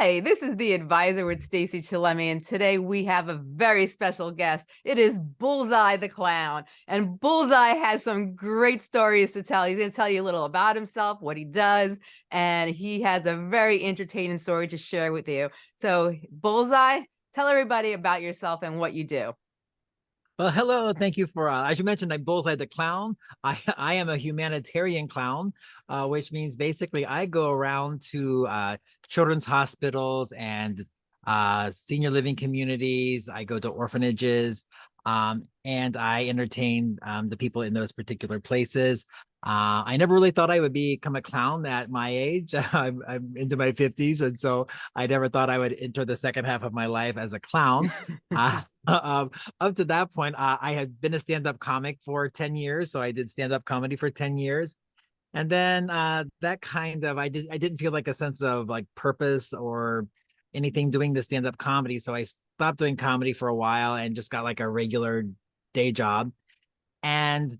Hi, this is the advisor with Stacey Chillemi, and today we have a very special guest. It is Bullseye the Clown, and Bullseye has some great stories to tell. He's going to tell you a little about himself, what he does, and he has a very entertaining story to share with you. So, Bullseye, tell everybody about yourself and what you do. Well, hello. Thank you for, uh, as you mentioned, I'm Bullseye the Clown. I, I am a humanitarian clown, uh, which means basically I go around to uh, children's hospitals and uh, senior living communities. I go to orphanages um, and I entertain um, the people in those particular places. Uh, I never really thought I would become a clown at my age. I'm, I'm, into my 50s. And so I never thought I would enter the second half of my life as a clown. uh, um, up to that point, uh, I had been a stand-up comic for 10 years. So I did stand-up comedy for 10 years. And then uh, that kind of, I, did, I didn't feel like a sense of like purpose or anything doing the stand-up comedy. So I stopped doing comedy for a while and just got like a regular day job. And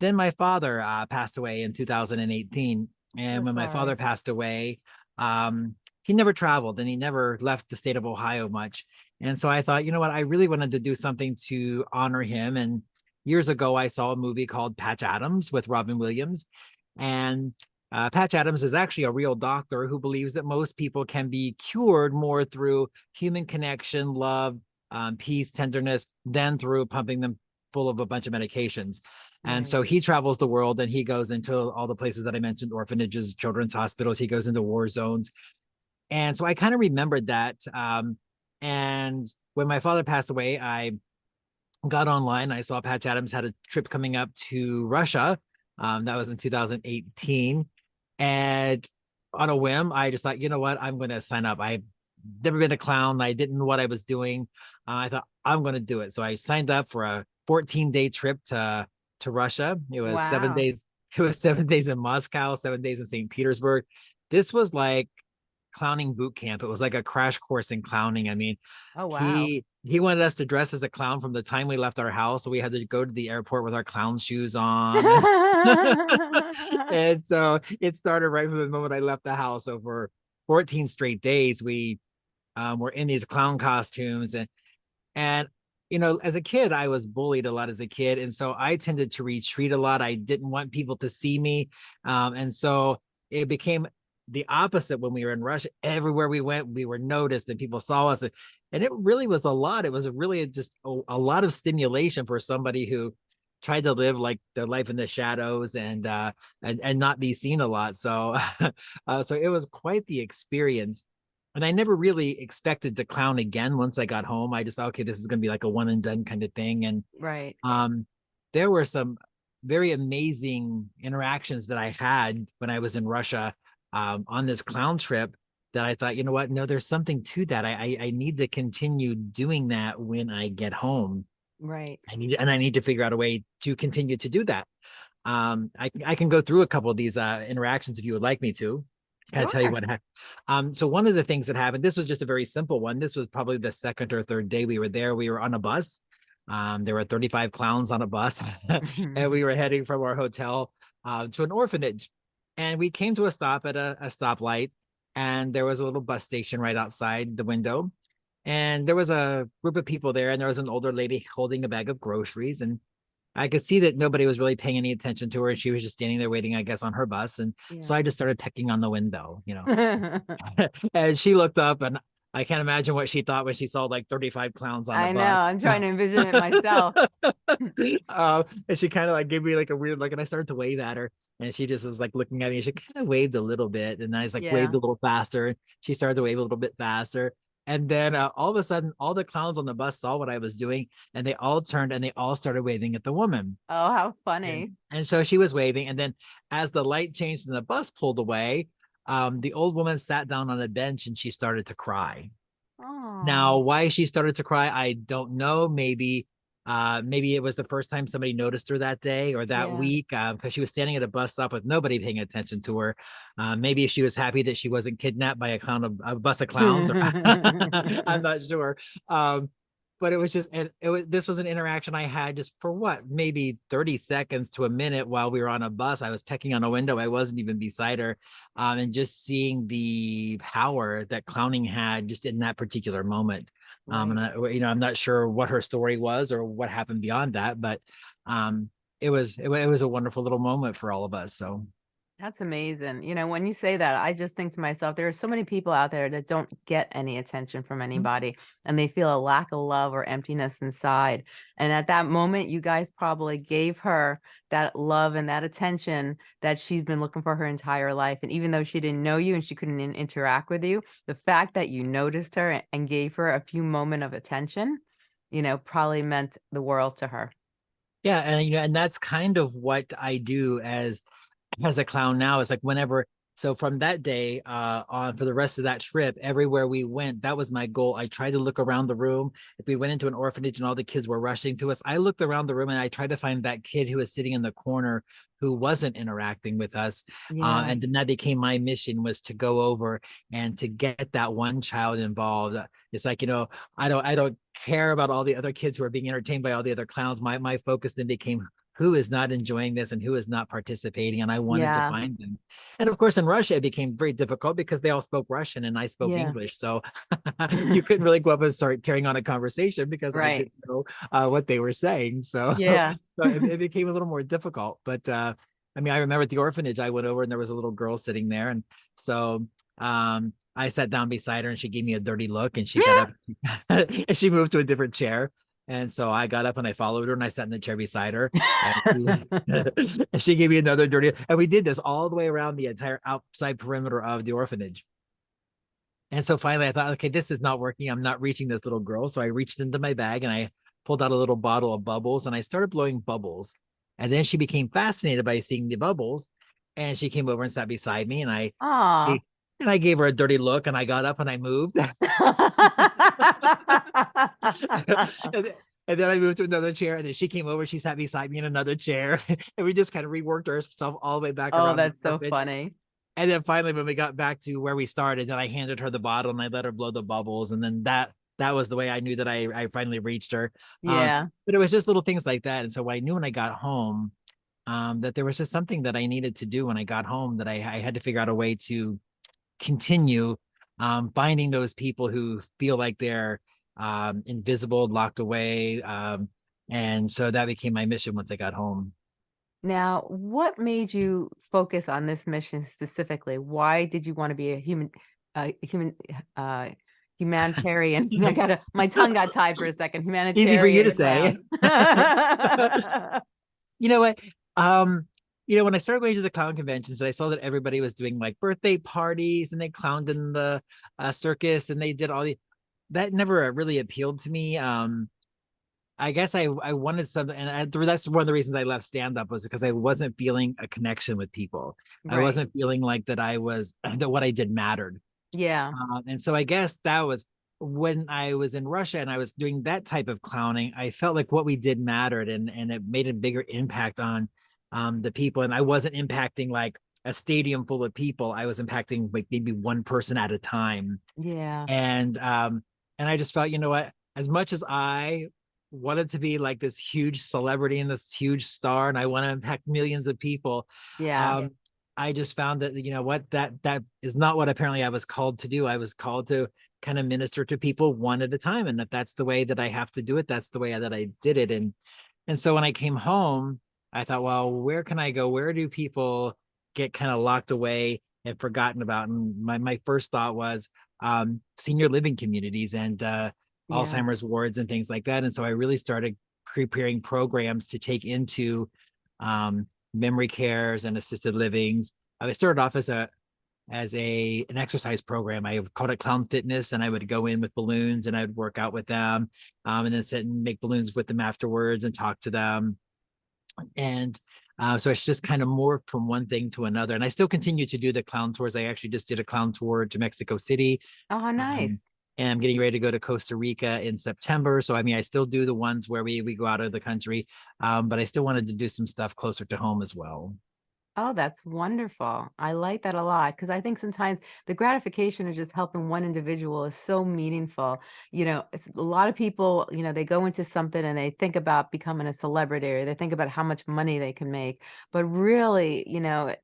then my father uh, passed away in 2018. And when my father passed away, um, he never traveled and he never left the state of Ohio much. And so I thought, you know what, I really wanted to do something to honor him. And years ago, I saw a movie called Patch Adams with Robin Williams. And uh, Patch Adams is actually a real doctor who believes that most people can be cured more through human connection, love, um, peace, tenderness, than through pumping them full of a bunch of medications. And so he travels the world and he goes into all the places that I mentioned, orphanages, children's hospitals, he goes into war zones. And so I kind of remembered that. Um, and when my father passed away, I got online. I saw Patch Adams had a trip coming up to Russia. Um, that was in 2018. And on a whim, I just thought, you know what, I'm going to sign up. I've never been a clown. I didn't know what I was doing. Uh, I thought I'm going to do it. So I signed up for a 14 day trip to to Russia. It was wow. seven days. It was seven days in Moscow, seven days in St. Petersburg. This was like clowning boot camp. It was like a crash course in clowning. I mean, oh wow. He he wanted us to dress as a clown from the time we left our house. So we had to go to the airport with our clown shoes on. and so it started right from the moment I left the house. So for 14 straight days, we um, were in these clown costumes and and you know, as a kid, I was bullied a lot as a kid. And so I tended to retreat a lot. I didn't want people to see me. Um, and so it became the opposite when we were in Russia. Everywhere we went, we were noticed and people saw us. And it really was a lot. It was really just a, a lot of stimulation for somebody who tried to live like their life in the shadows and uh and and not be seen a lot so uh so it was quite the experience and I never really expected to clown again once I got home. I just thought, okay, this is going to be like a one and done kind of thing. And right. Um, there were some very amazing interactions that I had when I was in Russia um, on this clown trip that I thought, you know what? No, there's something to that. I, I, I need to continue doing that when I get home. Right. I need and I need to figure out a way to continue to do that. Um, I I can go through a couple of these uh, interactions if you would like me to. Can. I tell you what happened? Um, so one of the things that happened, this was just a very simple one. This was probably the second or third day we were there. We were on a bus. Um, there were 35 clowns on a bus and we were heading from our hotel uh, to an orphanage. And we came to a stop at a, a stoplight and there was a little bus station right outside the window. And there was a group of people there and there was an older lady holding a bag of groceries and I could see that nobody was really paying any attention to her. And she was just standing there waiting, I guess, on her bus. And yeah. so I just started pecking on the window, you know. and she looked up and I can't imagine what she thought when she saw like 35 clowns on I know, I'm trying to envision it myself. uh, and she kind of like gave me like a weird look and I started to wave at her. And she just was like looking at me. She kind of waved a little bit. And I was like yeah. waved a little faster. She started to wave a little bit faster. And then uh, all of a sudden, all the clowns on the bus saw what I was doing and they all turned and they all started waving at the woman. Oh, how funny. And, and so she was waving. And then as the light changed and the bus pulled away, um, the old woman sat down on a bench and she started to cry. Oh. Now, why she started to cry, I don't know. Maybe uh, maybe it was the first time somebody noticed her that day or that yeah. week because um, she was standing at a bus stop with nobody paying attention to her. Uh, maybe she was happy that she wasn't kidnapped by a clown of a bus of clowns. Or, I'm not sure. Um, but it was just it, it was this was an interaction I had just for what maybe 30 seconds to a minute while we were on a bus. I was pecking on a window. I wasn't even beside her. Um, and just seeing the power that clowning had just in that particular moment. Um, and I, you know, I'm not sure what her story was or what happened beyond that, but um, it was it, it was a wonderful little moment for all of us. So That's amazing. You know, when you say that, I just think to myself, there are so many people out there that don't get any attention from Mm-hmm. anybody and they feel a lack of love or emptiness inside. And at that moment, you guys probably gave her that love and that attention that she's been looking for her entire life. And even though she didn't know you and she couldn't in- interact with you, the fact that you noticed her and gave her a few moment of attention, you know, probably meant the world to her. yeah, and you know, and that's kind of what I do as as a clown now. Is like whenever so from that day uh on for the rest of that trip, everywhere we went, that was my goal. I tried to look around the room. If we went into an orphanage and all the kids were rushing to us, I looked around the room and I tried to find that kid who was sitting in the corner who wasn't interacting with us. Uh, and then that became my mission was to go over and to get that one child involved. Uh, It's like, you know, I don't I don't care about all the other kids who are being entertained by all the other clowns. My my focus then became who is not enjoying this and who is not participating. And I wanted Yeah. to find them. And of course, in Russia, it became very difficult because they all spoke Russian and I spoke Yeah. English. So you couldn't really go up and start carrying on a conversation because I Right. didn't know uh, what they were saying. So Yeah. so it, it became a little more difficult. But uh, I mean, I remember at the orphanage, I went over and there was a little girl sitting there, and so um, I sat down beside her, and she gave me a dirty look, and she got up and she moved to a different chair. And so I got up and I followed her and I sat in the chair beside her. And she, and she gave me another dirty, and we did this all the way around the entire outside perimeter of the orphanage. And so finally I thought, okay, this is not working. I'm not reaching this little girl. So I reached into my bag and I pulled out a little bottle of bubbles and I started blowing bubbles. And then she became fascinated by seeing the bubbles. And she came over and sat beside me and I Aw. And I gave her a dirty look and I got up and I moved. and, then- I moved to another chair and then she came over, she sat beside me in another chair. and we just kind of reworked ourselves all the way back Oh, that's so funny. And then finally, when we got back to where we started, then I handed her the bottle and I let her blow the bubbles. And then that that was the way I knew that I I finally reached her. Um, Yeah. But it was just little things like that. And so I knew when I got home, um, that there was just something that I needed to do when I got home that I, I had to figure out a way to continue um, finding those people who feel like they're um, invisible, locked away. Um, and so that became my mission once I got home. Now, what made you focus on this mission specifically? Why did you want to be a human, uh, human, uh, humanitarian? I got to my tongue got tied for a second. Humanitarian. Easy for you to say. you know what? Um, you know, when I started going to the clown conventions and I saw that everybody was doing like birthday parties and they clowned in the uh, circus and they did all the that never really appealed to me. Um, I guess I I wanted something, and I, that's one of the reasons I left stand up was because I wasn't feeling a connection with people. Right. I wasn't feeling like that I was that what I did mattered. Yeah. Um, and so I guess that was when I was in Russia and I was doing that type of clowning, I felt like what we did mattered and and it made a bigger impact on um the people. And I wasn't impacting like a stadium full of people. I was impacting like maybe one person at a time. Yeah. And um and I just felt, you know what, as much as I wanted to be like this huge celebrity and this huge star and I want to impact millions of people, Yeah. um, I just found that you know what that that is not what apparently I was called to do. I was called to kind of minister to people one at a time, and that that's the way that I have to do it. That's the way that I did it, and and so when I came home, I thought, well, where can I go? Where do people get kind of locked away and forgotten about? And my my first thought was um, senior living communities and uh, Yeah. Alzheimer's wards and things like that. And so I really started preparing programs to take into um, memory cares and assisted livings. I started off as a as a an exercise program. I called it Clown Fitness, and I would go in with balloons and I would work out with them, um, and then sit and make balloons with them afterwards and talk to them. And uh, so it's just kind of morphed from one thing to another. And I still continue to do the clown tours. I actually just did a clown tour to Mexico City Oh, nice. and I'm getting ready to go to Costa Rica in September. So I mean, I still do the ones where we we go out of the country, um, but I still wanted to do some stuff closer to home as well. Oh, that's wonderful. I like that a lot because I think sometimes the gratification of just helping one individual is so meaningful. You know, it's a lot of people, you know, they go into something and they think about becoming a celebrity or they think about how much money they can make. But really, you know,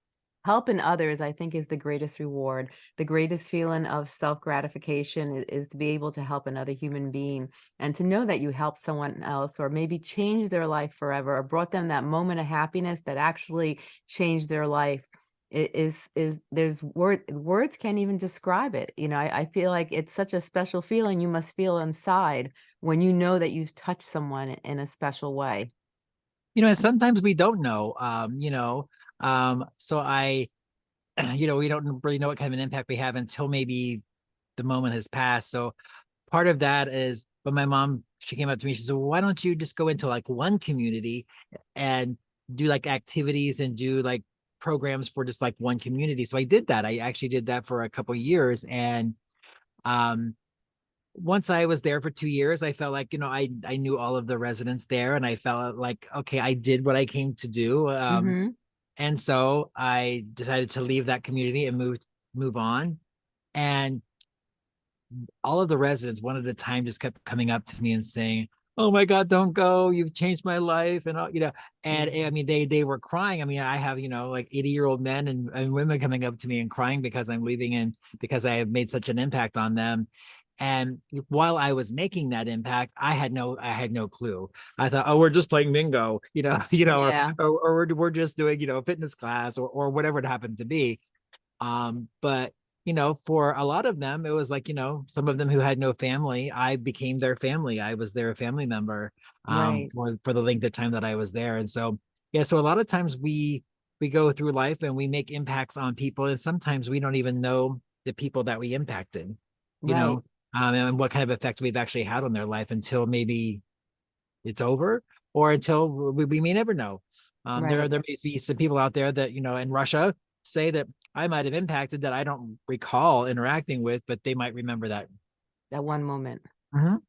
helping others, I think, is the greatest reward. The greatest feeling of self gratification is, is to be able to help another human being and to know that you helped someone else or maybe changed their life forever or brought them that moment of happiness that actually changed their life is is there's word words can't even describe it you know I, I feel like it's such a special feeling you must feel inside when you know that you've touched someone in a special way You know, and sometimes we don't know, um, you know, um, so I, you know, we don't really know what kind of an impact we have until maybe the moment has passed. So part of that is, but my mom, she came up to me, she said, well, why don't you just go into like one community and do like activities and do like programs for just like one community. So I did that. I actually did that for a couple years. And um, once I was there for two years, I felt like, you know, I, I knew all of the residents there and I felt like, okay, I did what I came to do. Um, Mhm. And so I decided to leave that community and move move on. And all of the residents one at a time just kept coming up to me and saying, "Oh my God, don't go! You've changed my life," and all, you know. And mm. I mean, they they were crying. I mean, I have you know like eighty year old men and, and women coming up to me and crying because I'm leaving and because I have made such an impact on them. And while I was making that impact, I had no I had no clue. I thought, oh, we're just playing bingo, you know, you know, Yeah. or, or, or we're, we're just doing, you know, fitness class or or whatever it happened to be. Um, but you know, for a lot of them, it was like, you know, some of them who had no family, I became their family. I was their family member um Right. for, for the length of time that I was there. And so yeah, so a lot of times we we go through life and we make impacts on people, and sometimes we don't even know the people that we impacted, you Right. know, um, and what kind of effect we've actually had on their life until maybe it's over or until we, we may never know. Um, there, Right. there may be some people out there that, you know, in Russia say that I might have impacted that I don't recall interacting with, but they might remember that. That one moment. Mhm.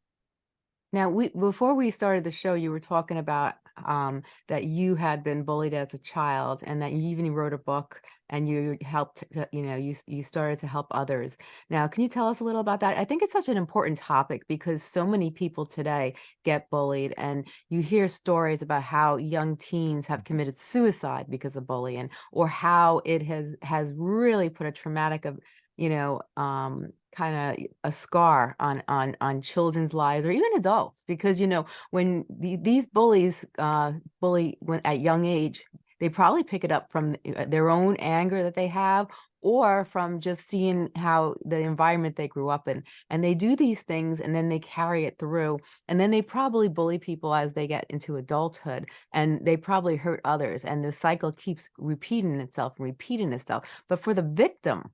Now, we before we started the show, you were talking about um, that you had been bullied as a child, and that you even wrote a book, and you helped. You know, you you started to help others. Now, can you tell us a little about that? I think it's such an important topic because so many people today get bullied, and you hear stories about how young teens have committed suicide because of bullying, or how it has has really put a traumatic of you know um kind of a scar on on on children's lives or even adults because you know when the, these bullies uh bully when at young age they probably pick it up from uh, their own anger that they have or from just seeing how the environment they grew up in and they do these things and then they carry it through and then they probably bully people as they get into adulthood and they probably hurt others and the cycle keeps repeating itself and repeating itself but for the victim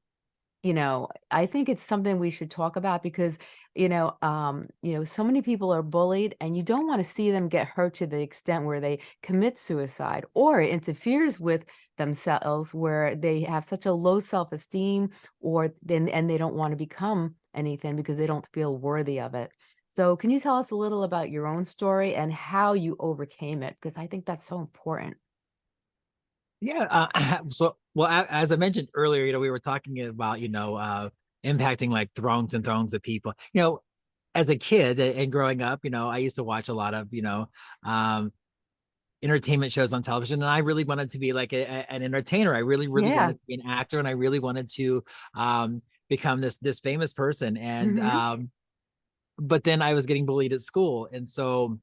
you know, I think it's something we should talk about because, you know, um, you know, so many people are bullied and you don't want to see them get hurt to the extent where they commit suicide or it interferes with themselves where they have such a low self-esteem or then and they don't want to become anything because they don't feel worthy of it. So can you tell us a little about your own story and how you overcame it? Because I think that's so important. Yeah. Uh, so, well, as I mentioned earlier, you know, we were talking about, you know, uh, impacting like throngs and throngs of people. You know, as a kid and growing up, you know, I used to watch a lot of, you know, um, entertainment shows on television, and I really wanted to be like a, a- an entertainer. I really, really Yeah. wanted to be an actor, and I really wanted to um, become this this famous person. And hmm um, but then I was getting bullied at school. And so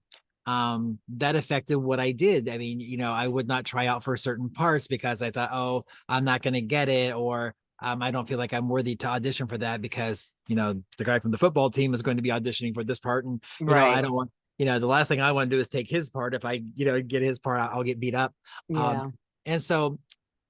um that affected what I did. I mean, you know, I would not try out for certain parts because I thought, oh, I'm not gonna get it, or um, I don't feel like I'm worthy to audition for that because you know the guy from the football team is going to be auditioning for this part, and you know, I don't want, you know, the last thing I want to do is take his part. If I, you know, get his part, I'll get beat up. Um, Yeah. and so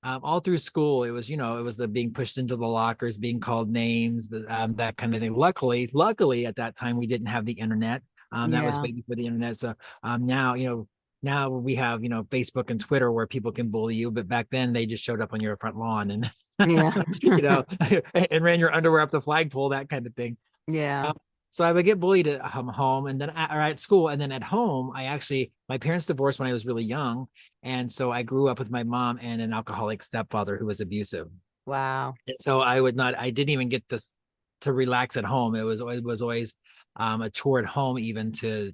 um, all through school, it was, you know, it was the being pushed into the lockers, being called names, the, um, that kind of thing. Luckily, luckily at that time we didn't have the internet. Um, that was Yeah. way before the internet. So um, now, you know, now we have, you know, Facebook and Twitter where people can bully you, but back then they just showed up on your front lawn and, Yeah. you know, and ran your underwear up the flagpole, that kind of thing. Yeah. Um, so I would get bullied at home and then at, or at school and then at home. I actually my parents divorced when I was really young, and so I grew up with my mom and an alcoholic stepfather who was abusive. Wow. And so I would not. I didn't even get this to relax at home. It was it was always um, a chore at home even to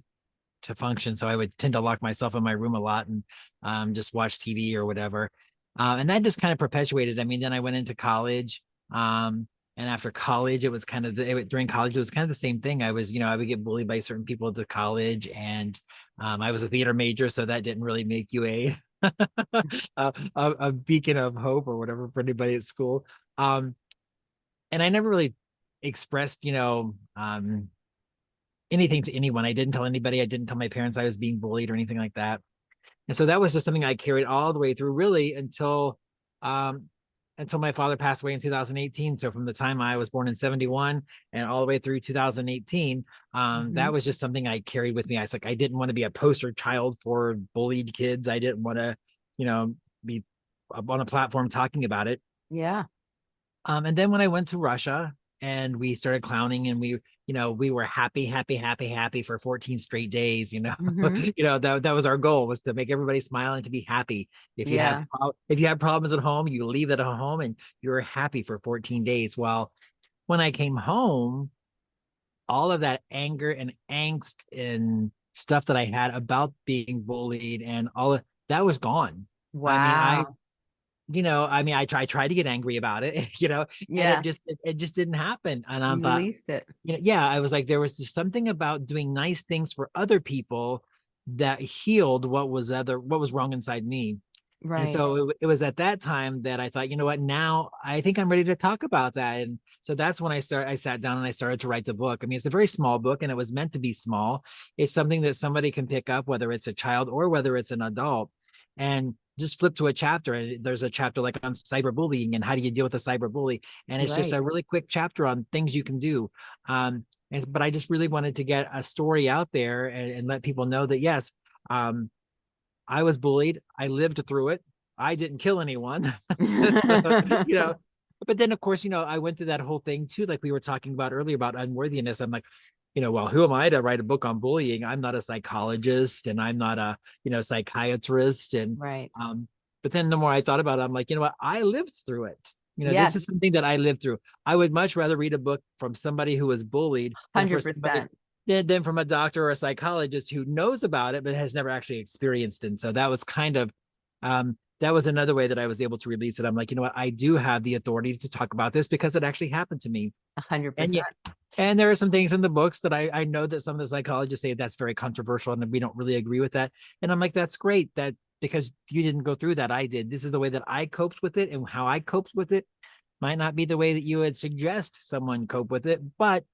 to function. So I would tend to lock myself in my room a lot and um, just watch TV or whatever. Uh, and that just kind of perpetuated. I mean, then I went into college. Um, and after college, it was kind of the, it, during college, it was kind of the same thing. I was, you know, I would get bullied by certain people at the college and um, I was a theater major. So that didn't really make you a, a, a, beacon of hope or whatever for anybody at school. Um, and I never really expressed, you know, um, anything to anyone. I didn't tell anybody. I didn't tell my parents I was being bullied or anything like that. And so that was just something I carried all the way through really until um until my father passed away in 2018. So from the time I was born in 71 and all the way through 2018, um, mm -hmm. that mm-hmm. was just something I carried with me. I was like, I didn't want to be a poster child for bullied kids. I didn't want to, you know, be on a platform talking about it. Yeah. Um, and then when I went to Russia and we started clowning and we you know we were happy happy happy happy for 14 straight days you know? Mm-hmm. you know that, that was our goal was to make everybody smile and to be happy. If you yeah. have if you have problems at home you leave it at home and you're happy for 14 days. Well when i came home all of that anger and angst and stuff that i had about being bullied and all of that was gone. Wow i mean i you know, I mean, I try tried to get angry about it, you know, yeah, it just it, it, just didn't happen. And I'm thought, released it. You know, yeah, I was like, there was just something about doing nice things for other people that healed what was other what was wrong inside me. Right. And so it, it was at that time that I thought, you know what, now I think I'm ready to talk about that. And so that's when I started, I sat down and I started to write the book. I mean, it's a very small book and it was meant to be small. It's something that somebody can pick up, whether it's a child or whether it's an adult. And just flip to a chapter and there's a chapter like on cyberbullying and how do you deal with a cyberbully and it's right. just a really quick chapter on things you can do um and, but i just really wanted to get a story out there and, and let people know that yes um i was bullied i lived through it i didn't kill anyone so, you know but then of course you know i went through that whole thing too like we were talking about earlier about unworthiness i'm like you know, well, who am I to write a book on bullying? I'm not a psychologist and I'm not a, you know, psychiatrist. And right. Um, but then the more I thought about it, I'm like, you know what, I lived through it. You know, yes. this is something that I lived through. I would much rather read a book from somebody who was bullied 100%. Than, than from a doctor or a psychologist who knows about it, but has never actually experienced it. And so that was kind of, um, that was another way that I was able to release it. I'm like, you know what, I do have the authority to talk about this because it actually happened to me. A hundred percent. And there are some things in the books that I, I know that some of the psychologists say that's very controversial and we don't really agree with that. And I'm like, that's great that because you didn't go through that, I did. This is the way that I coped with it and how I coped with it might not be the way that you would suggest someone cope with it, but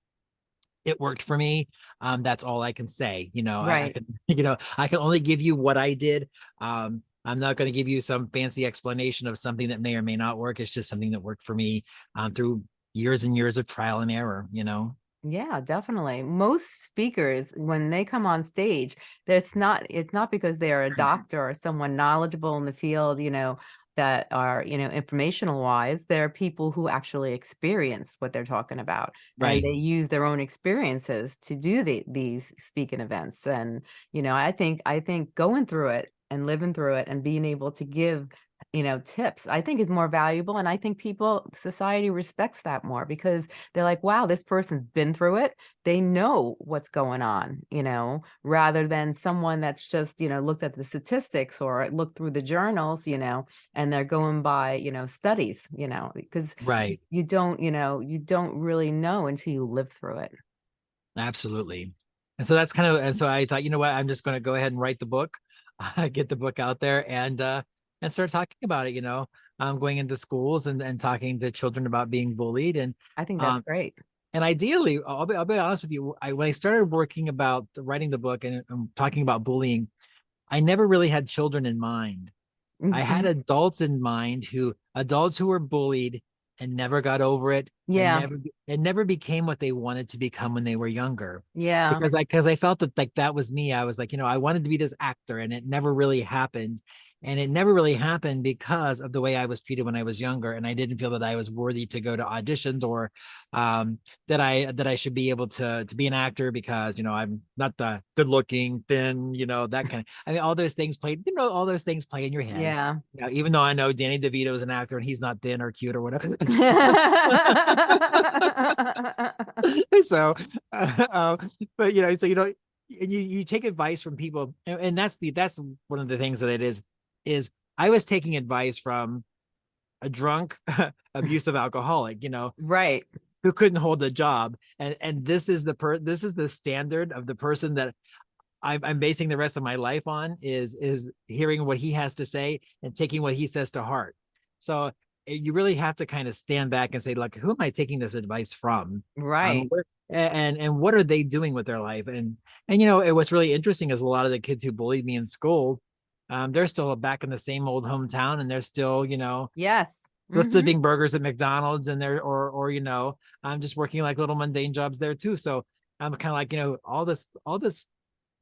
it worked for me. Um, that's all I can say. You know, right. I, I can, you know, I can only give you what I did. Um, I'm not going to give you some fancy explanation of something that may or may not work. It's just something that worked for me um, through years and years of trial and error, you know? Yeah, definitely. Most speakers, when they come on stage, that's not, it's not because they are a doctor or someone knowledgeable in the field, you know, that are, you know, informational wise, there are people who actually experience what they're talking about. Right. They use their own experiences to do the, these speaking events. And, you know, I think, I think going through it and living through it and being able to give you know, tips, I think is more valuable. And I think people, society respects that more because they're like, wow, this person's been through it. They know what's going on, you know, rather than someone that's just, you know, looked at the statistics or looked through the journals, you know, and they're going by, you know, studies, you know, because right. you don't, you know, you don't really know until you live through it. Absolutely. And so that's kind of, and so I thought, you know what, I'm just going to go ahead and write the book, uh, get the book out there and, uh, and start talking about it, you know, um, going into schools and, and talking to children about being bullied. And I think that's um, great. And ideally, I'll be, I'll be honest with you, I, when I started working about writing the book and, and talking about bullying, I never really had children in mind. Mm -hmm. I had mm-hmm. adults in mind who adults who were bullied and never got over it and Yeah. never it never became what they wanted to become when they were younger Yeah. because I because I felt that like that was me. I was like, you know, I wanted to be this actor and it never really happened. And it never really happened because of the way I was treated when I was younger. And I didn't feel that I was worthy to go to auditions or um that I that I should be able to to be an actor because you know I'm not the good looking, thin, you know, that kind of I mean all those things played, you know, all those things play in your head. Yeah. You know, even though I know Danny DeVito is an actor and he's not thin or cute or whatever. so uh, uh, but you know so you know and you you take advice from people and, and that's the that's one of the things that it is is i was taking advice from a drunk abusive alcoholic you know Right. who couldn't hold a job and and this is the per this is the standard of the person that I'm, I'm basing the rest of my life on is is hearing what he has to say and taking what he says to heart so eh, you really have to kind of stand back and say like who am i taking this advice from um, Right. a- and and what are they doing with their life and and you know what's really interesting is a lot of the kids who bullied me in school um they're still back in the same old hometown and they're still you know Yes. flip Mhm. flipping burgers at mcdonald's and they're or or you know i'm just working like little mundane jobs there too so i'm kind of like you know all this all this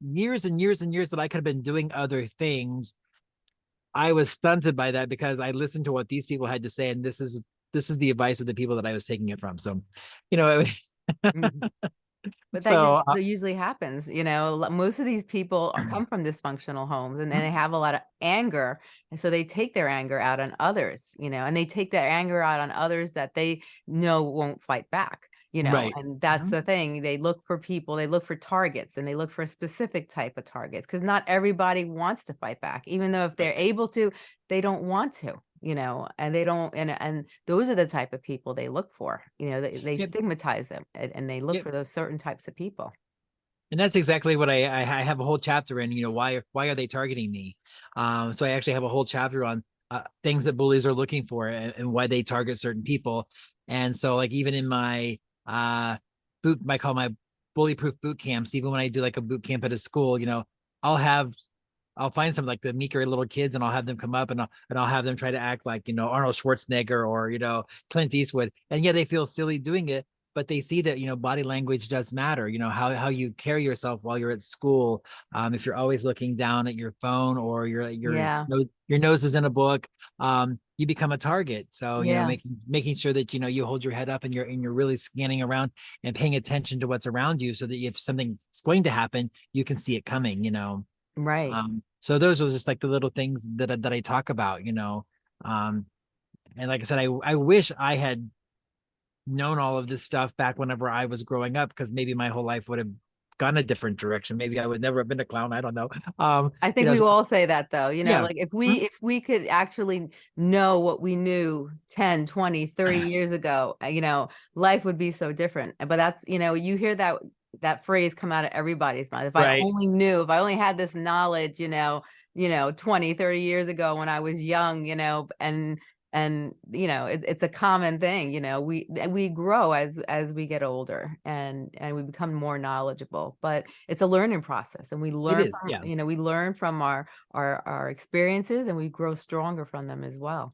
years and years and years that i could have been doing other things i was stunted by that because i listened to what these people had to say and this is this is the advice of the people that i was taking it from so you know it, Mhm. But that So, us- uh, usually happens, you know, most of these people are- come from dysfunctional homes and then Mm-hmm. they have a lot of anger. And so they take their anger out on others, you know, and they take their anger out on others that they know won't fight back, you know, Right. and that's Mhm. the thing. They look for people, they look for targets and they look for a specific type of targets because not everybody wants to fight back, even though if they're able to, they don't want to. You know, and they don't, and and those are the type of people they look for. You know, they, they Yep. stigmatize them and, and they look Yep. for those certain types of people. and that's exactly what I, I have a whole chapter in. You know, why why are they targeting me? Um, so I actually have a whole chapter on uh, things that bullies are looking for and, and why they target certain people. And so, like even in my uh boot, I call my bully proof boot camps. Even when I do like a boot camp at a school, you know, I'll have I'll find some like the meeker little kids and I'll have them come up and I'll and I'll have them try to act like you know Arnold Schwarzenegger or you know Clint Eastwood. And yeah, they feel silly doing it, but they see that you know body language does matter you know how how you carry yourself while you're at school um if you're always looking down at your phone or your your Yeah. nose, your nose is in a book um you become a target so you Yeah. know making making sure that you know you hold your head up and you're and you're really scanning around and paying attention to what's around you so that if something's going to happen you can see it coming you know Right. um so those are just like the little things that I- that I talk about you know um and like I said I I wish I had known all of this stuff back whenever I was growing up because maybe my whole life would have gone a different direction maybe I would never have been a clown I don't know um I think know, we so- all say that though, you know, Yeah. like if we if we could actually know what we knew 10, 20, 30 years ago, uh, you know, life would be so different. But that's, you know, you hear that that phrase come out of everybody's mouth. If I only knew, if I only had this knowledge, you know, you know, 20, 30 years ago when I was young, you know, and and you know it's it's a common thing you know we we grow as as we get older and and we become more knowledgeable but it's a learning process and we learn is, from, yeah. you know we learn from our our our experiences and we grow stronger from them as well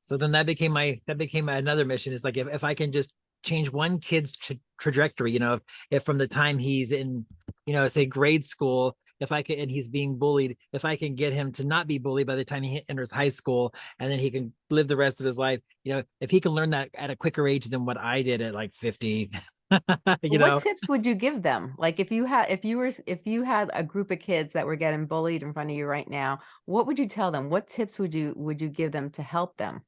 so then that became my that became another mission is like if, if i can just change one kid's trajectory you know if, if from the time he's in you know say grade school if i can and he's being bullied if i can get him to not be bullied by the time he enters high school and then he can live the rest of his life you know if he can learn that at a quicker age than what i did at like 50 you know? what tips would you give them? Like if you had if you were if you had a group of kids that were getting bullied in front of you right now what would you tell them? What tips would you would you give them to help them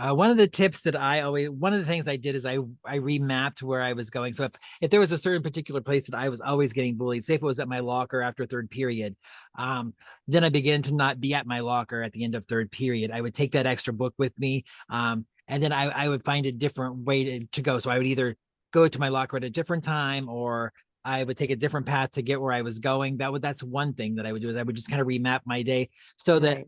Uh, one of the tips that I always, one of the things I did is I I remapped where I was going. So if if there was a certain particular place that I was always getting bullied, say if it was at my locker after third period, um, then I began to not be at my locker at the end of third period. I would take that extra book with me, um, and then I I would find a different way to, to go. So I would either go to my locker at a different time or I would take a different path to get where I was going. That would that's one thing that I would do is I would just kind of remap my day so that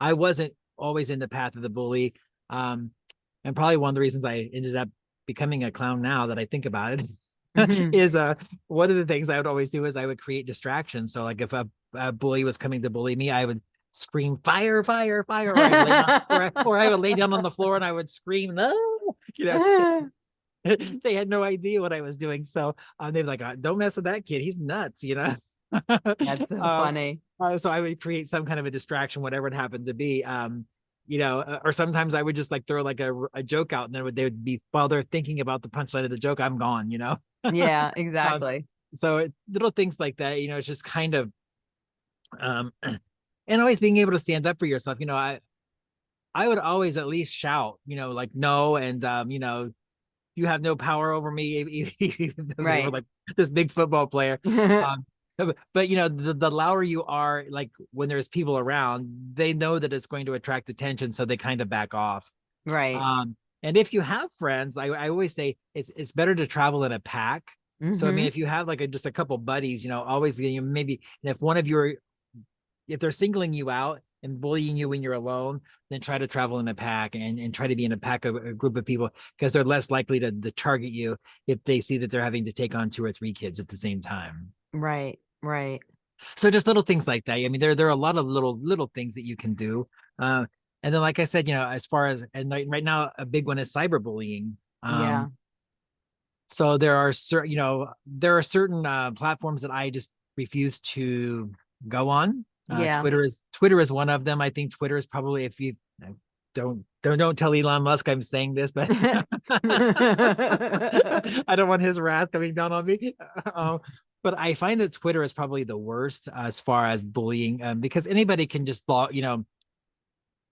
I wasn't always in the path of the bully. Um, and probably one of the reasons I ended up becoming a clown now that I think about it Mhm. is uh one of the things I would always do is I would create distractions. So like if a, a bully was coming to bully me, I would scream fire, fire, fire, or I, would lay down, or, I, or I would lay down on the floor and I would scream no, you know, they had no idea what I was doing. So um, they were like, "Uh, don't mess with that kid. He's nuts, you know? That's so Um, funny. uh, so I would create some kind of a distraction, whatever it happened to be. Um, you know, uh, or sometimes I would just like throw like a, a joke out and then would, they would be, while they're thinking about the punchline of the joke, I'm gone, you know? Yeah, exactly. so it, little things like that you know it's just kind of um and always being able to stand up for yourself you know i i would always at least shout you know like no and um you know you have no power over me even they were Right. like this big football player um but, but, you know the, the louder you are like when there's people around they know that it's going to attract attention so they kind of back off Right. um and if you have friends i, I always say it's it's better to travel in a pack so I mean, if you have like a, just a couple buddies, you know, always you know, maybe, and if one of your, if they're singling you out and bullying you when you're alone, then try to travel in a pack and, and try to be in a pack of a group of people because they're less likely to, to target you if they see that they're having to take on two or three kids at the same time. Right, right. So just little things like that. I mean, there there are a lot of little little things that you can do. Uh, and then, like I said, you know, as far as and like right now, a big one is cyberbullying. Um, Yeah. so there are certain you know there are certain uh, platforms that i just refuse to go on uh, Yeah. twitter is twitter is one of them i think twitter is probably if you uh, don't don't don't tell elon musk i'm saying this but i don't want his wrath coming down on me um, but i find that twitter is probably the worst as far as bullying um, because anybody can just block you know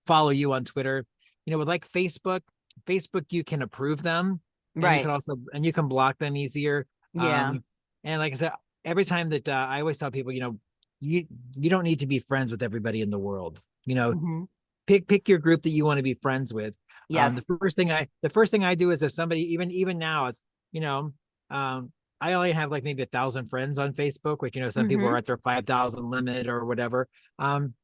follow you on twitter you know with like facebook facebook you can approve them and you Right. can also and you can block them easier. Yeah. Um, and like I said, every time that uh, I always tell people, you know, you you don't need to be friends with everybody in the world. You know, Mhm. pick pick your group that you want to be friends with. Um, the first thing I the first thing I do is if somebody even even now it's you know um I only have like maybe a thousand friends on Facebook, which you know some people Mhm. are at their five thousand limit or whatever. Um,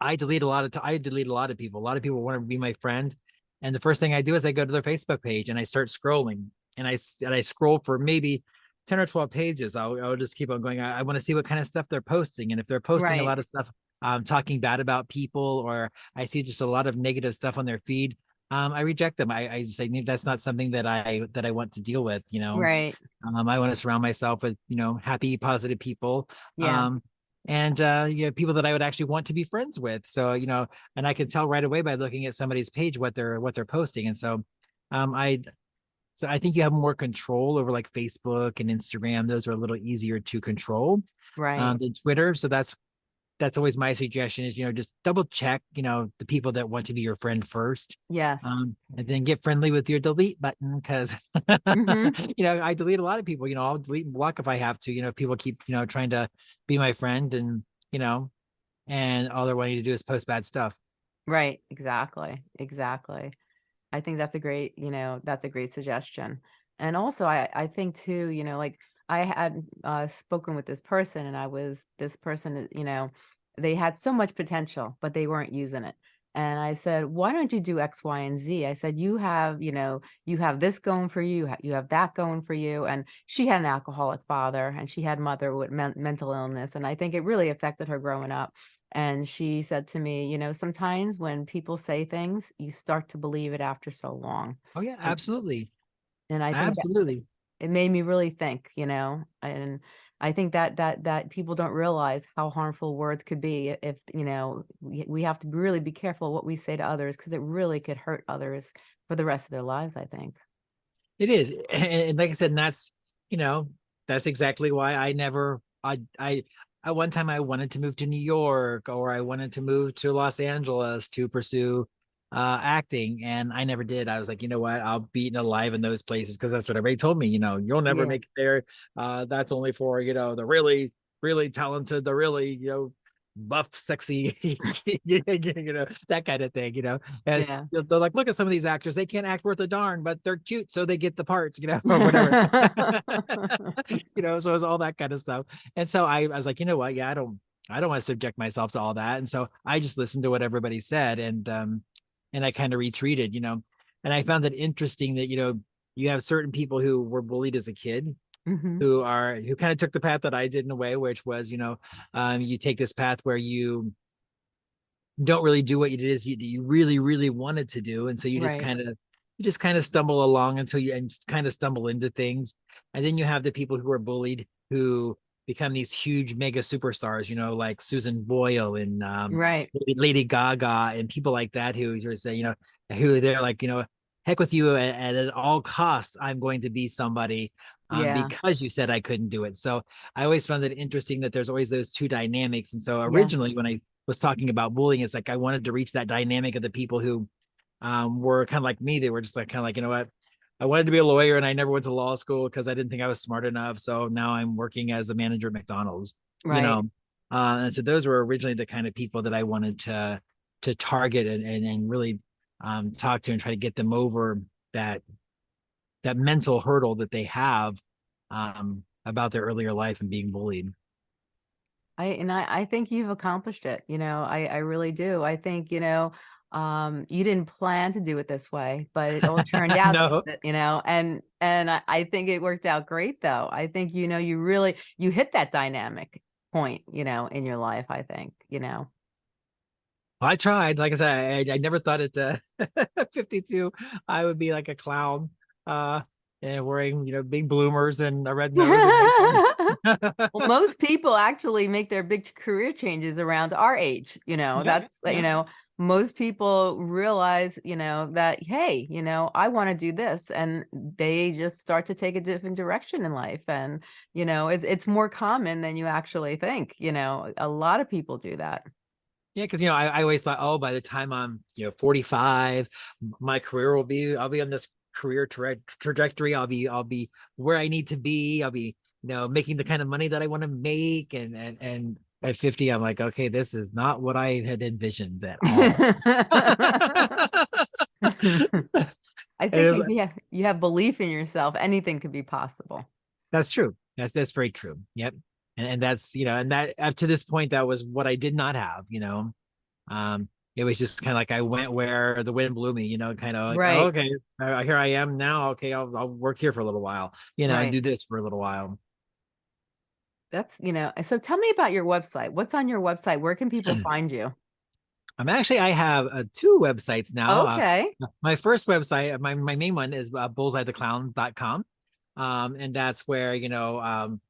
I delete a lot of I delete a lot of people. A lot of people want to be my friend, and the first thing I do is I go to their Facebook page and I start scrolling, and I and I scroll for maybe ten or twelve pages. I'll I'll just keep on going. I, I want to see what kind of stuff they're posting, and if they're posting Right. a lot of stuff um talking bad about people, or I see just a lot of negative stuff on their feed, um, I reject them. I, I say that's not something that I that I want to deal with. You know, Right. um, I want to surround myself with you know happy, positive people. Yeah. Um, and uh, you know, people that I would actually want to be friends with. So you know, and I can tell right away by looking at somebody's page what they're what they're posting. And so, um, I, so I think you have more control over like Facebook and Instagram. Those are a little easier to control Right. um, than Twitter. So that's that's always my suggestion is you know just double check you know the people that want to be your friend first yes. um, and then get friendly with your delete button because Mhm. you know I delete a lot of people. You know, I'll delete and block if I have to. You know, if people keep you know trying to be my friend and you know, and all they're wanting to do is post bad stuff. Right. Exactly. Exactly. I think that's a great, you know, that's a great suggestion. And also I I think too, you know, like I had uh spoken with this person and I was this person, you know, they had so much potential, but they weren't using it. And I said, "Why don't you do X, Y, and Z?" I said, "You have, you know, you have this going for you, you have that going for you." And she had an alcoholic father and she had mother with men- mental illness, and I think it really affected her growing up. And she said to me, you know, sometimes when people say things, you start to believe it after so long. Oh yeah, absolutely, and I think that absolutely. It made me really think, you know, and I think that that that people don't realize how harmful words could be if, you know, we, we have to really be careful what we say to others because it really could hurt others for the rest of their lives, I think. It is, and, like I said, and that's you know that's exactly why I never I I at one time I wanted to move to New York or I wanted to move to Los Angeles to pursue uh acting and I never did. I was like, you know what, I'll be eaten alive in those places because that's what everybody told me, you know, you'll never Yeah. make it there. Uh that's only for, you know, the really, really talented, the really, you know, buff, sexy, you know, that kind of thing, you know. And Yeah. they're like, look at some of these actors, they can't act worth a darn, but they're cute, so they get the parts, you know, or whatever. you know, so it's all that kind of stuff. And so I, I was like, you know what? Yeah, I don't, I don't want to subject myself to all that. And so I just listened to what everybody said and um, and I kind of retreated, you know. And I found it interesting that, you know, you have certain people who were bullied as a kid Mhm. who are who kind of took the path that I did in a way, which was, you know, um, you take this path where you don't really do what you it is you, you really, really wanted to do. And so you just Right. kind of you just kind of stumble along until you and kind of stumble into things. And then you have the people who are bullied who become these huge mega superstars, you know, like Susan Boyle and um, right. Lady Gaga and people like that who are say, you know, who they're like, you know, heck with you and, and at all costs, I'm going to be somebody um, yeah. because you said I couldn't do it. So I always found it interesting that there's always those two dynamics. And so originally yeah. when I was talking about bullying, it's like I wanted to reach that dynamic of the people who um, were kind of like me. They were just like kind of like, you know what, I wanted to be a lawyer and I never went to law school because I didn't think I was smart enough. So now I'm working as a manager at McDonald's. Right. You know, uh, and so those were originally the kind of people that I wanted to to target and and, and really um, talk to and try to get them over that that mental hurdle that they have um, about their earlier life and being bullied. I and I, I think you've accomplished it. You know, I, I really do. I think, you know, um, you didn't plan to do it this way, but it all turned out, no. to, you know, and, and I, I think it worked out great though. I think, you know, you really, you hit that dynamic point, you know, in your life, I think, you know. I tried, like I said, I, I never thought at uh, 52, I would be like a clown, uh, and wearing, you know, big bloomers and a red nose. well, most people actually make their big career changes around our age, you know, yeah, that's, yeah. you know, most people realize, you know, that, hey, you know, I want to do this. And they just start to take a different direction in life. And, you know, it's, it's more common than you actually think. You know, a lot of people do that. Yeah, because you know, I, I always thought, oh, by the time I'm, you know, 45, my career will be, I'll be on this career tra trajectory. I'll be, I'll be where I need to be. I'll be, you know, making the kind of money that I want to make. And and and at 50, I'm like, okay, this is not what I had envisioned at all. I think like, yeah, you have belief in yourself. Anything could be possible. That's true. That's that's very true. Yep. And, and that's you know, and that up to this point, that was what I did not have. You know, um, it was just kind of like I went where the wind blew me. You know, kind of like, right. Oh, okay, here I am now. Okay, I'll I'll work here for a little while. You know, right. and do this for a little while that's, you know, so tell me about your website. What's on your website? Where can people find you? I'm actually, I have uh, two websites now. Uh, okay. Uh, my first website, my, my main one is uh, bullseyetheclown.com. Um, and that's where, you know, um,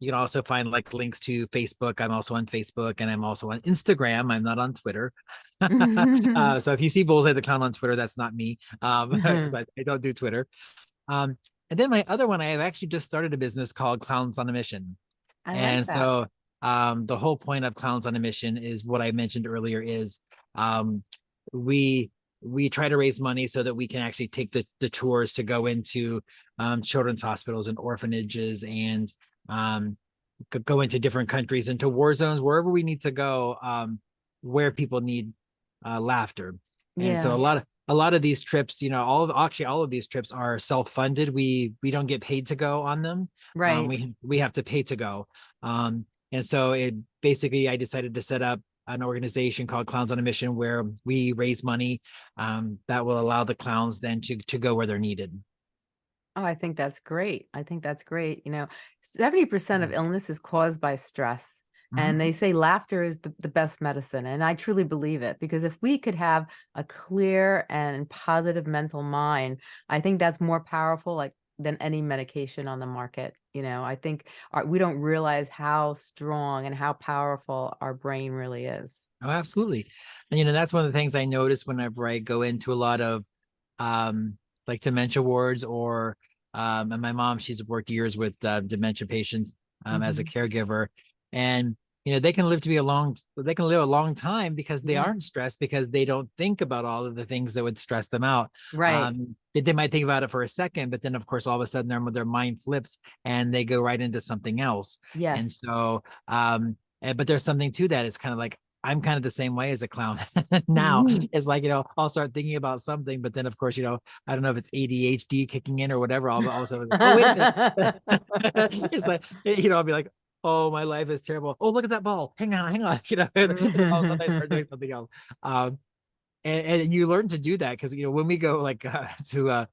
you can also find like links to Facebook. I'm also on Facebook and I'm also on Instagram. I'm not on Twitter. uh, so if you see Bullseye the Clown on Twitter, that's not me um, because I, I, don't do Twitter. Um, and then my other one, I have actually just started a business called Clowns on a Mission. I and like so um, the whole point of Clowns on a Mission is what I mentioned earlier is um, we we try to raise money so that we can actually take the, the tours to go into um, children's hospitals and orphanages and um, go into different countries into war zones wherever we need to go um, where people need uh, laughter and yeah. so a lot of a lot of these trips, you know, all of actually all of these trips are self-funded. We we don't get paid to go on them. Um, right. Um, we we have to pay to go. Um, and so it basically I decided to set up an organization called Clowns on a Mission where we raise money um, that will allow the clowns then to to go where they're needed. Oh, I think that's great. I think that's great. You know, 70% of mm. illness is caused by stress. And they mm-hmm. say laughter is the, the best medicine. And I truly believe it because if we could have a clear and positive mental mind, I think that's more powerful like than any medication on the market. You know, I think our, we don't realize how strong and how powerful our brain really is. Oh, absolutely. And, you know, that's one of the things I notice whenever I go into a lot of um, like dementia wards or um, and my mom, she's worked years with uh, dementia patients um, mm -hmm. as a mm-hmm. caregiver. And you know they can live to be a long they can live a long time because they mm-hmm. aren't stressed because they don't think about all of the things that would stress them out right um, they, they, might think about it for a second but then of course all of a sudden their, their mind flips and they go right into something else yes and so um and, but there's something to that it's kind of like I'm kind of the same way as a clown now. Mm-hmm. It's like, you know, I'll start thinking about something, but then of course, you know, I don't know if it's ADHD kicking in or whatever. I'll also, oh, wait it's like, you know, I'll be like, oh, my life is terrible. Oh, look at that ball. Hang on, hang on. You know, and all of a sudden I start doing something else. Um, and, and you learn to do that because you know when we go like uh, to uh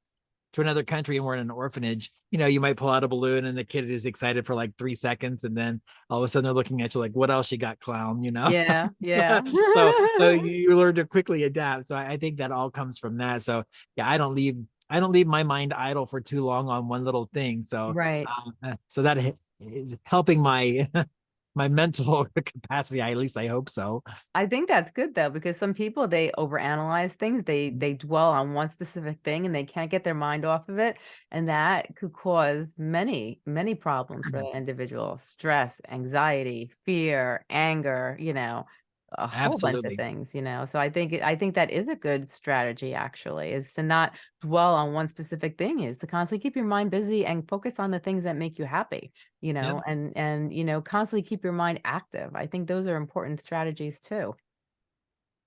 to another country and we're in an orphanage, you know, you might pull out a balloon and the kid is excited for like three seconds, and then all of a sudden they're looking at you like, "What else you got, clown?" You know? Yeah, yeah. so, so you learn to quickly adapt. So I, I think that all comes from that. So yeah, I don't leave I don't leave my mind idle for too long on one little thing. So Right. um, uh, so that is helping my my mental capacity. I, at least I hope so. I think that's good though, because some people they overanalyze things. They Mm-hmm. they dwell on one specific thing and they can't get their mind off of it, and that could cause many many problems for Mm-hmm. that individual: stress, anxiety, fear, anger. You know, a whole bunch of Absolutely. things. You know, so I think I think that is a good strategy. Actually, is to not dwell on one specific thing. Is to constantly keep your mind busy and focus on the things that make you happy you Yep. know and and you know constantly keep your mind active i think those are important strategies too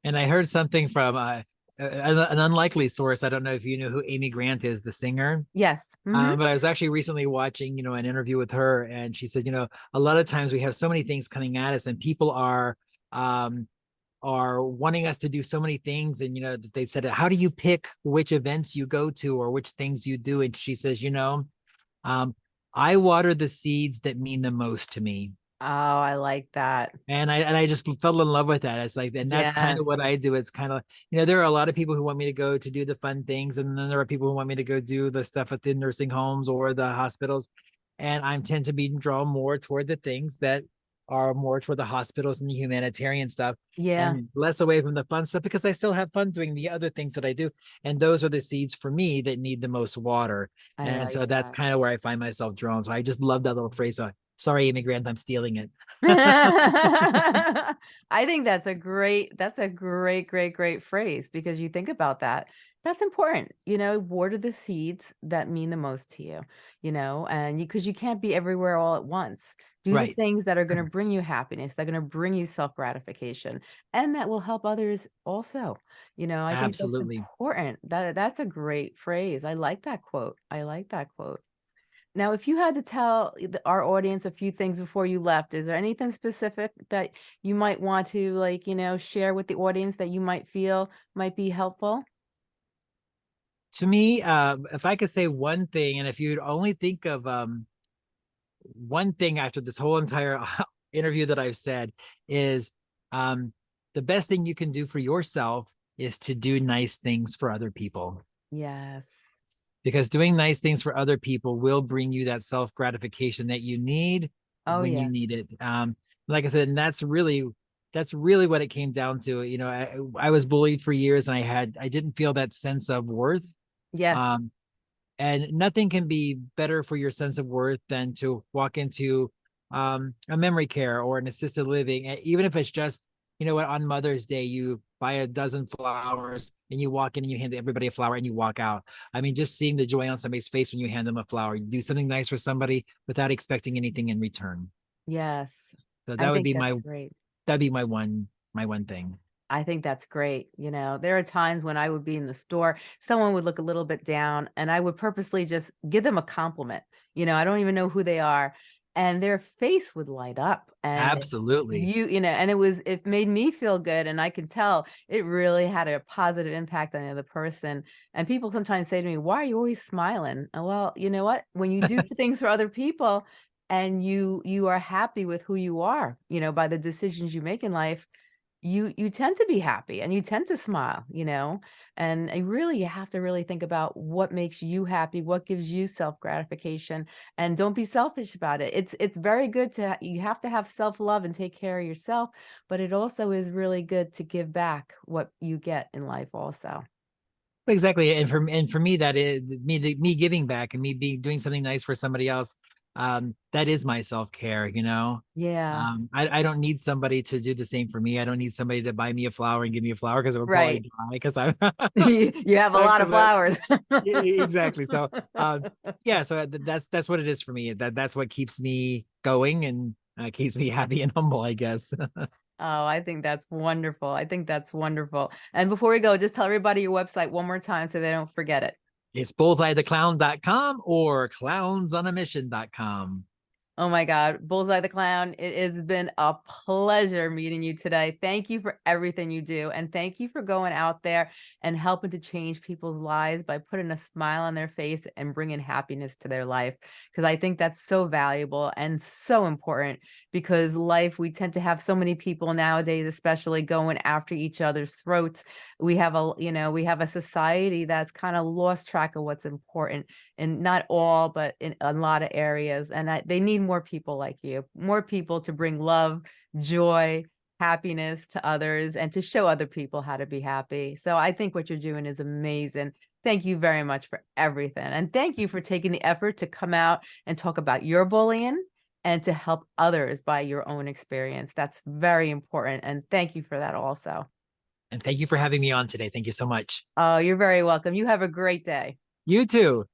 And I heard something from uh, a- an, an unlikely source. I don't know if you know who Amy Grant is, the singer. yes mhm, Um, but I was actually recently watching, you know, an interview with her, and she said, you know, a lot of times we have so many things coming at us, and people are um are wanting us to do so many things. And you know, that they said, how do you pick which events you go to or which things you do? And she says, you know, um, I water the seeds that mean the most to me. oh i like that And I and I just fell in love with that. It's like, and that's kind of what I do. It's kind of, you know, there are a lot of people who want me to go to do the fun things, and then there are people who want me to go do the stuff at the nursing homes or the hospitals. And I tend to be drawn more toward the things that are more toward the hospitals and the humanitarian stuff yeah and less away from the fun stuff because I still have fun doing the other things that I do. And those are the seeds for me that need the most water. I and so that's kind of where I find myself drawn. So I just love that little phrase. So sorry, Amy Grant, I'm stealing it. I think that's a great that's a great great great phrase because you think about that that's important you know water the seeds that mean the most to you you know and you because you can't be everywhere all at once. Do the things that are going to bring you happiness that are going to bring you self gratification and that will help others also you know i think Absolutely. that's important. That that's a great phrase. I like that quote. I like that quote. Now, if you had to tell our audience a few things before you left, is there anything specific that you might want to like, you know, share with the audience that you might feel might be helpful? To me, uh, if I could say one thing, and if you'd only think of um, one thing after this whole entire interview that I've said, is um, the best thing you can do for yourself is to do nice things for other people. Yes. Because doing nice things for other people will bring you that self gratification that you need Oh, when you need it. Um, like I said, and that's really that's really what it came down to. You know, I, I was bullied for years, and I had I didn't feel that sense of worth. Yes. Um, and nothing can be better for your sense of worth than to walk into um, a memory care or an assisted living, e- even if it's just, you know what, on Mother's Day, you buy a dozen flowers and you walk in and you hand everybody a flower and you walk out. I mean, just seeing the joy on somebody's face when you hand them a flower, you do something nice for somebody without expecting anything in return. yes. So I that would be my great. that'd be my one my one thing. I think that's great. You know, there are times when I would be in the store, someone would look a little bit down, and I would purposely just give them a compliment. You know, I don't even know who they are, and their face would light up. And Absolutely. you, you know, and it was, it made me feel good. And I could tell it really had a positive impact on the other person. And people sometimes say to me, Why are you always smiling? And well, you know what? When you do things for other people, and you you are happy with who you are, you know, by the decisions you make in life, you you tend to be happy and you tend to smile you know and I really you have to really think about what makes you happy what gives you self gratification and don't be selfish about it it's it's very good to you have to have self love and take care of yourself but it also is really good to give back what you get in life also Exactly. And for and for me, that is me me giving back and me being doing something nice for somebody else. Um, that is my self-care, you know. yeah Um, I, I don't need somebody to do the same for me. I don't need somebody to buy me a flower and give me a flower because it would Right. probably die because I'm you have a lot of flowers exactly. So um yeah, so that's that's what it is for me. That that's what keeps me going and uh, keeps me happy and humble, I guess. Oh, I think that's wonderful. I think that's wonderful. And before we go, just tell everybody your website one more time so they don't forget it. It's bullseyetheclown.com or clownsonamission.com. Oh my God, Bullseye the Clown, it has been a pleasure meeting you today. Thank you for everything you do. And thank you for going out there and helping to change people's lives by putting a smile on their face and bringing happiness to their life. Because I think that's so valuable and so important because life, we tend to have so many people nowadays, especially going after each other's throats. We have a, you know, we have a society that's kind of lost track of what's important and not all, but in a lot of areas. And I, they need more people like you, more people to bring love, joy, happiness to others and to show other people how to be happy. So I think what you're doing is amazing. Thank you very much for everything. And thank you for taking the effort to come out and talk about your bullying and to help others by your own experience. That's very important. And thank you for that also. And thank you for having me on today. Thank you so much. Oh, you're very welcome. You have a great day. You too.